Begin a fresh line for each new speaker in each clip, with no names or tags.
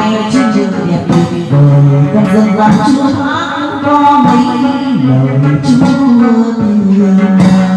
nay trên đường đẹp tuyệt vời con dân làm chúa hát có mấy lời chúa thương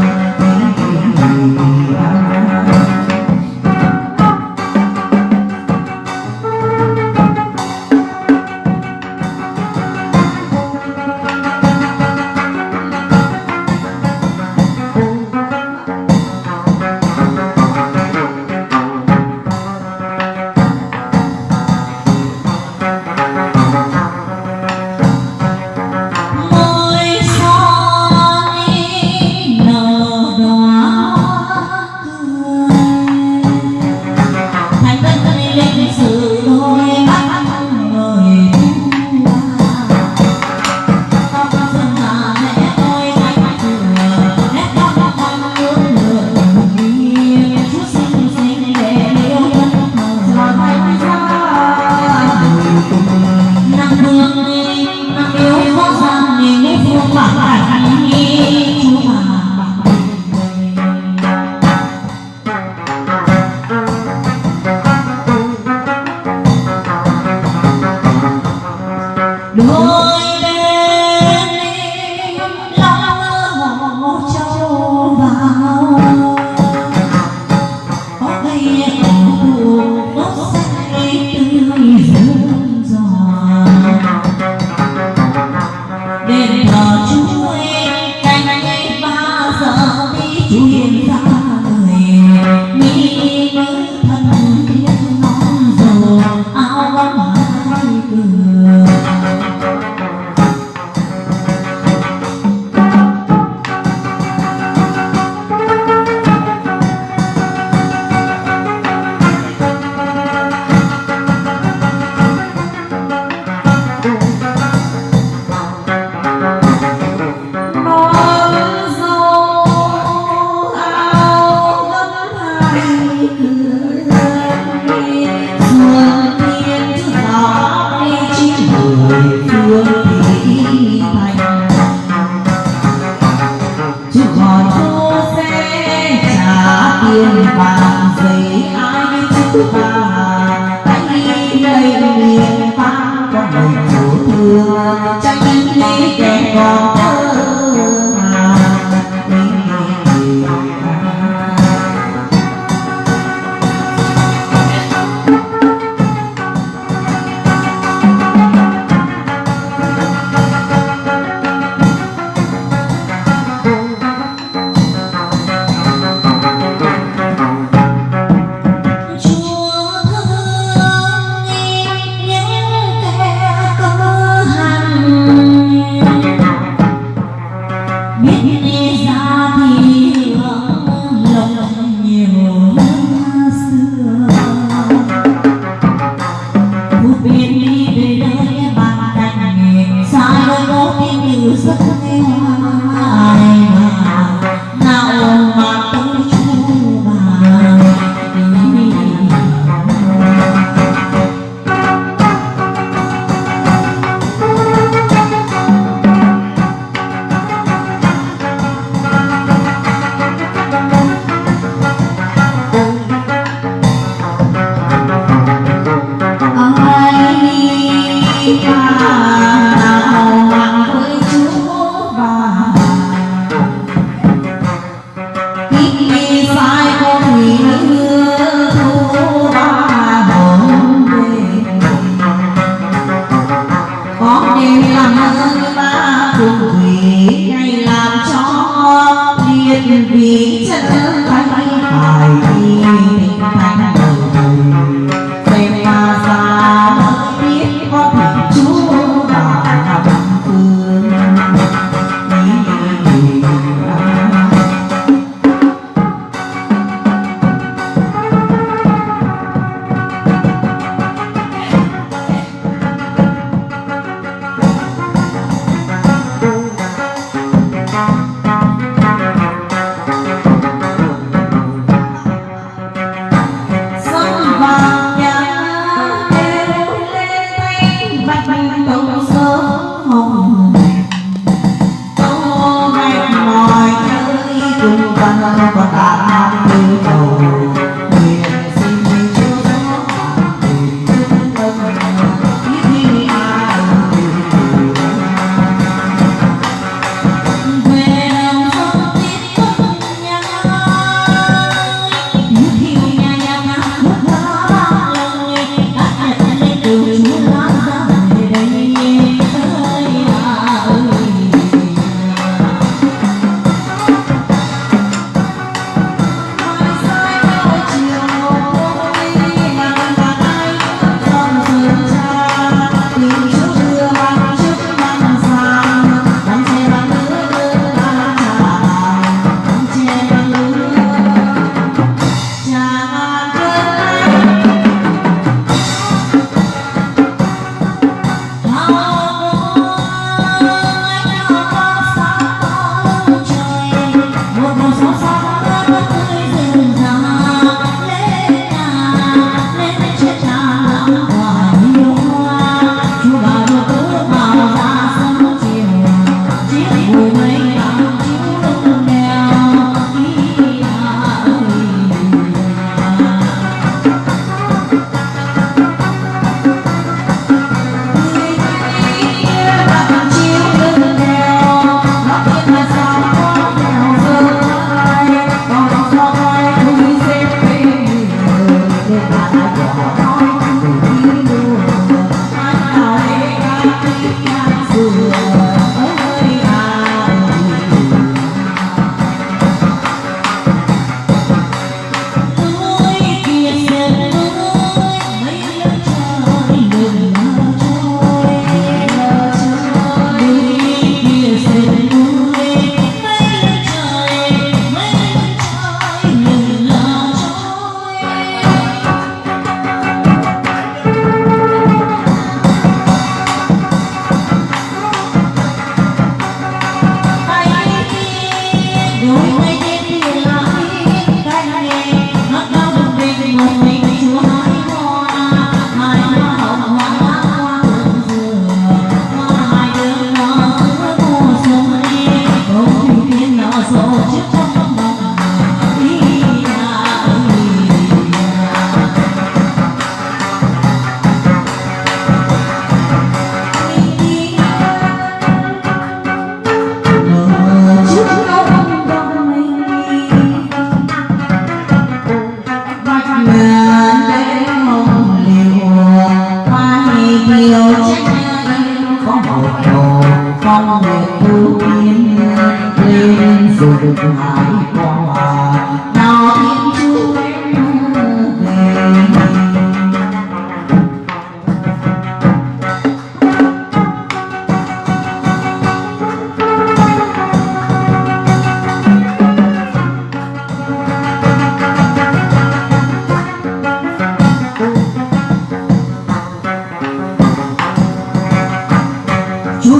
我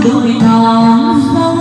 đôi lớn ra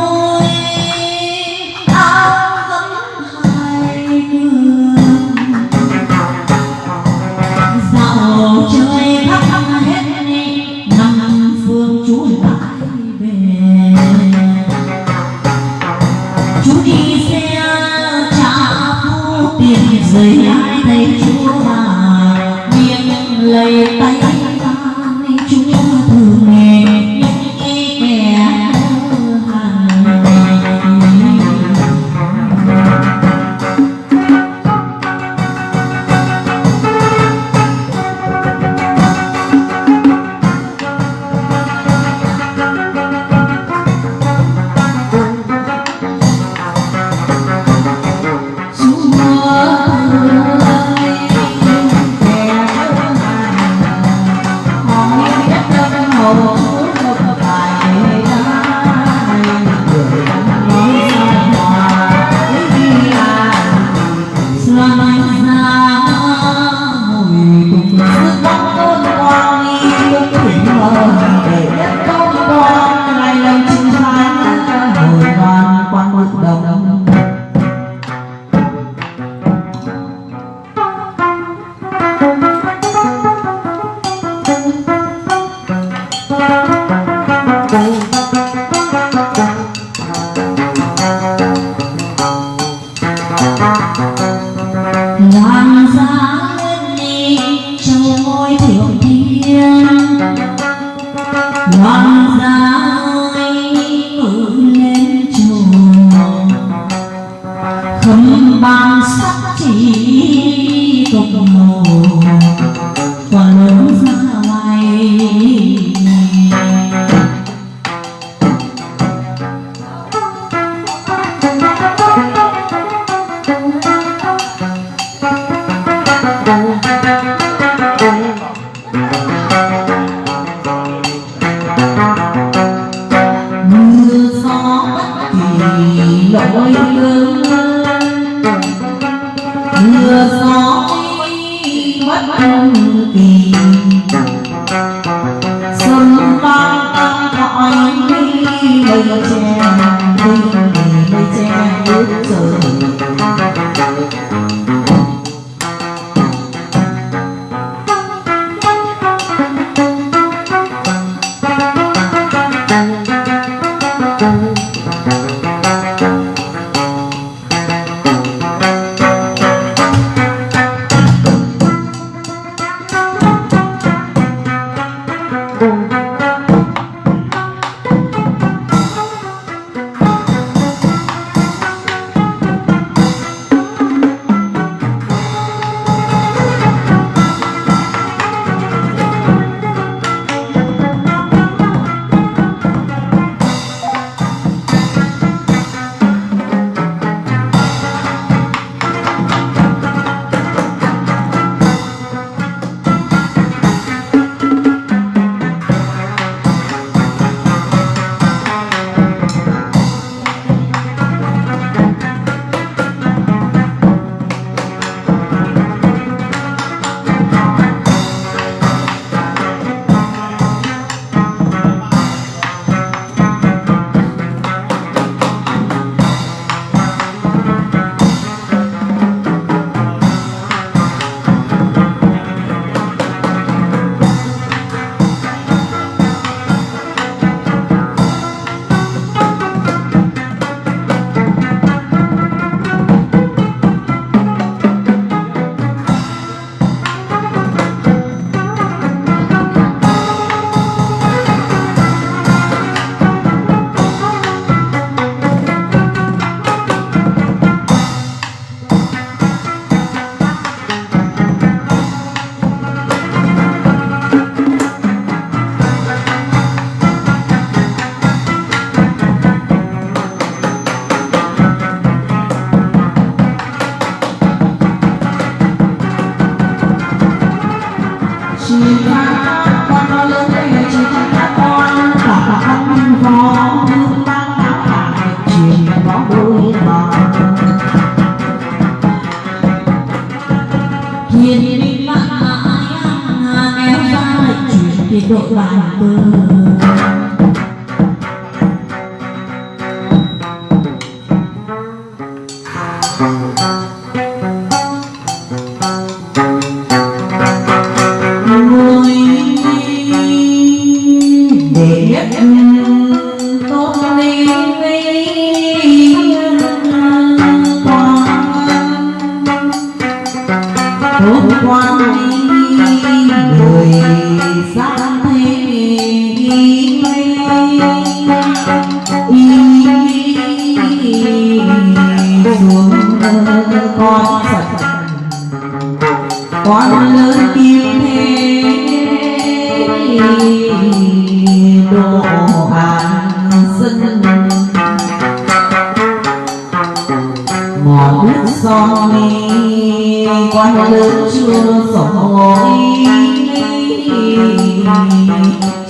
quan lớn chưa sỏi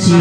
chỉ